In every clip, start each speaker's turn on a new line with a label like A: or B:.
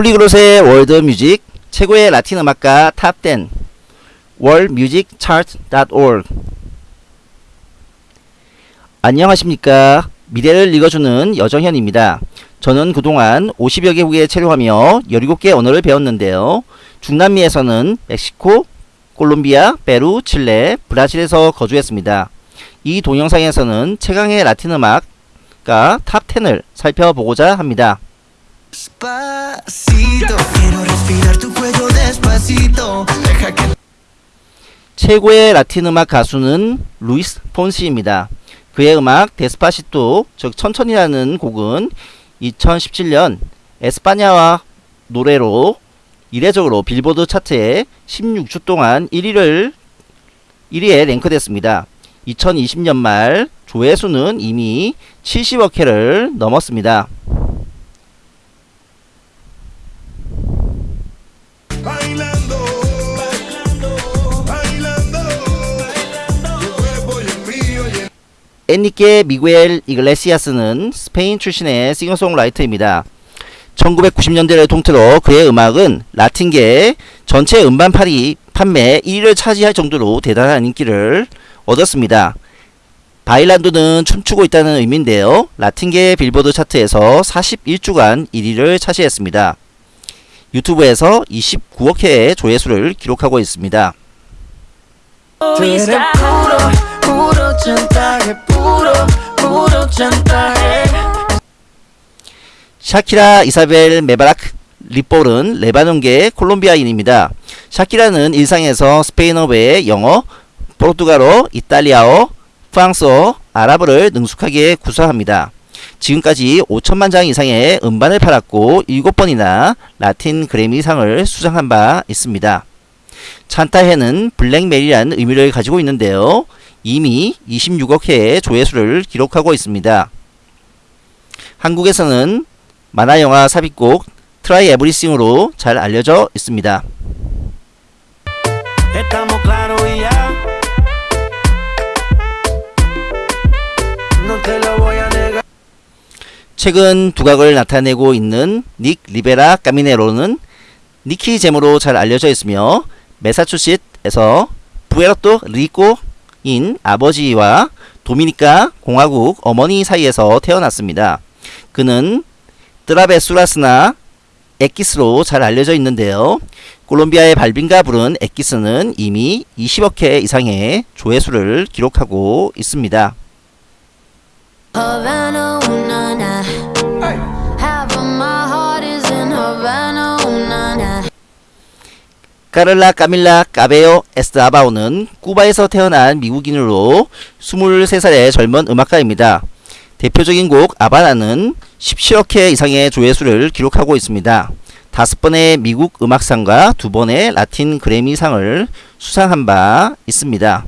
A: Polyglot의 World Music 최고의 라틴 음악가 top 10 worldmusicchart.org 안녕하십니까 미래를 읽어주는 여정현입니다. 저는 그동안 50여 개국에 체류하며 17개 언어를 배웠는데요. 중남미에서는 멕시코, 콜롬비아, 페루, 칠레, 브라질에서 거주했습니다. 이 동영상에서는 최강의 라틴 음악가 top 10을 살펴보고자 합니다. 최고의 라틴 음악 가수는 루이스 폰시입니다. 그의 음악 Despacito, 즉 천천히라는 곡은 2017년 에스파냐어 노래로 이례적으로 빌보드 차트에 16주 동안 1위를 1위에 랭크됐습니다. 2020년 말 조회수는 이미 70억 회를 넘었습니다. 엔리케 미구엘 이글레시아스는 스페인 출신의 싱어송라이터입니다. 1990년대를 통틀어 그의 음악은 라틴계 전체 음반 팔이 판매 1위를 차지할 정도로 대단한 인기를 얻었습니다. 바일란도는 춤추고 있다는 의미인데요. 라틴계 빌보드 차트에서 41주간 1위를 차지했습니다. 유튜브에서 29억 회의 조회수를 기록하고 있습니다.
B: Chantaje, puro.
A: 샤키라 이사벨 메바라크 리폴은 레바논계 콜롬비아인입니다. 샤키라는 일상에서 스페인어 외에 영어, 포르투갈어, 이탈리아어, 프랑스어, 아랍어를 능숙하게 구사합니다. 지금까지 5천만 장 이상의 음반을 팔았고 7번이나 라틴 그래미상을 수상한 바 있습니다. Chantaje는 blackmail이라는 의미를 가지고 있는데요. 이미 26억 회의 조회수를 기록하고 있습니다. 한국에서는 만화영화 삽입곡 Try Everything으로 잘 알려져 있습니다. 최근 두각을 나타내고 있는 닉 리베라 까미네로는 니키 잼으로 잘 알려져 있으며 메사추셋에서 푸에르토리코인 아버지와 도미니카 공화국 어머니 사이에서 태어났습니다. 그는 Travesuras나 Equis로 잘 알려져 있는데요. 콜롬비아의 발빈가 부른 Equis는 이미 20억 회 이상의 조회수를 기록하고 있습니다. 카를라 까밀라 까베오 에스타바오는 쿠바에서 태어난 미국인으로 23살의 젊은 음악가입니다. 대표적인 곡 아바나는 17억 회 이상의 조회수를 기록하고 있습니다. 다섯 번의 미국 음악상과 두 번의 라틴 그래미상을 수상한 바 있습니다.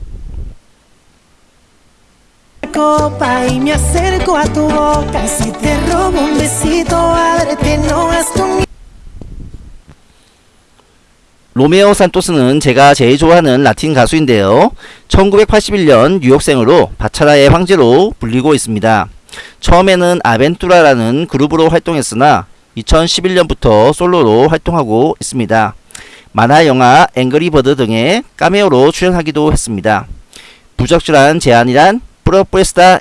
A: 로메오 산토스는 제가 제일 좋아하는 라틴 가수인데요. 1981년 뉴욕생으로 바차라의 황제로 불리고 있습니다. 처음에는 아벤투라라는 그룹으로 활동했으나 2011년부터 솔로로 활동하고 있습니다. 만화 영화 앵그리버드 등의 카메오로 출연하기도 했습니다. 부적절한 제안이란 Propuesta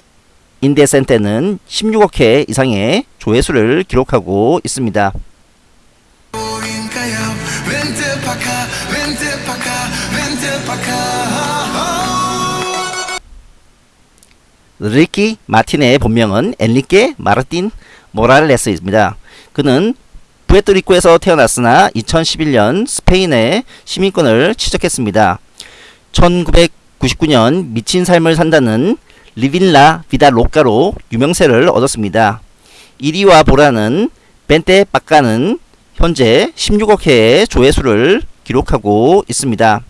A: Indecente는 16억 회 이상의 조회수를 기록하고 있습니다.
C: Acá, vente pa' acá, vente pa' acá.
A: 리키 마틴의 본명은 엔리케 마르틴 모랄레스입니다. 그는 부에토리코에서 태어났으나 2011년 스페인의 시민권을 취득했습니다. 1999년 미친 삶을 산다는 Livin' la Vida Loca로 유명세를 얻었습니다. 이리 와 보라는 Vente Pa' Ca는 현재 16억 회의 조회수를 기록하고 있습니다.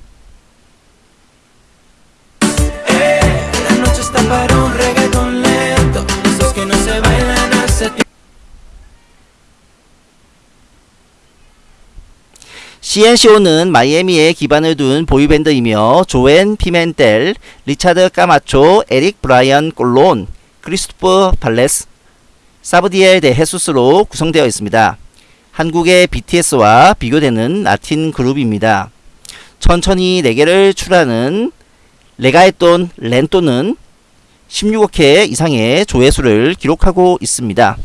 A: CNCO는 마이애미에 기반을 둔 boy band이며 조앤 피멘텔, 리차드 까마초, 에릭 브라이언 꼴론, 크리스토퍼 발레스, 사브디엘 데 헤수스로 구성되어 있습니다. 한국의 BTS와 비교되는 라틴 그룹입니다. 천천히 4개를 출하는 레가에톤 렌토는 16억 회 이상의 조회수를 기록하고 있습니다.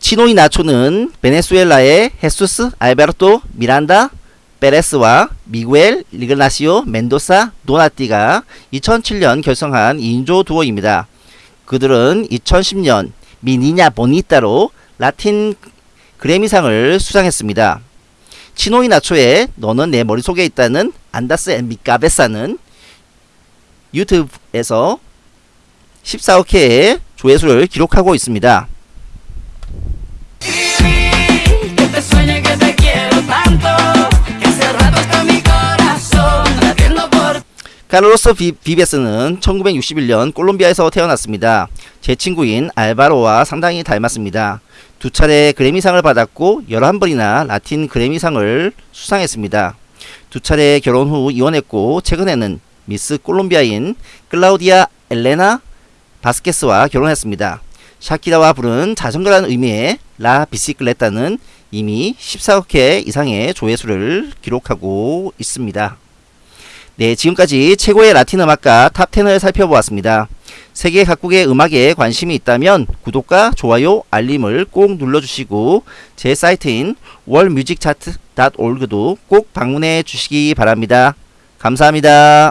A: 치노 이 나초는 베네수엘라의 헤수스 알베르토 미란다 페레스와 미구엘 이그나시오 멘도사 도나띠가 2007년 결성한 2인조 dúo입니다. 그들은 2010년 Mi Niña Bonita로 라틴 그래미상을 수상했습니다. 치노 이 나초의 너는 내 머릿속에 있다는 Andas en Mi Cabeza는 유튜브에서 14억 회의 조회수를 기록하고 있습니다. 카를로스 비, 비베스는 1961년 콜롬비아에서 태어났습니다. 제 친구인 알바로와 상당히 닮았습니다. 두 차례 그래미상을 받았고 11번이나 라틴 그래미상을 수상했습니다. 두 차례 결혼 후 이혼했고 최근에는 미스 콜롬비아인 클라우디아 엘레나 바스케스와 결혼했습니다. 샤키라와 부른 자전거라는 의미의 라 비시클레타는 이미 14억 회 이상의 조회수를 기록하고 있습니다. 네, 지금까지 최고의 라틴 음악가 탑10을 살펴보았습니다. 세계 각국의 음악에 관심이 있다면 구독과 좋아요, 알림을 꼭 눌러주시고 제 사이트인 worldmusicchart.org도 꼭 방문해 주시기 바랍니다. 감사합니다.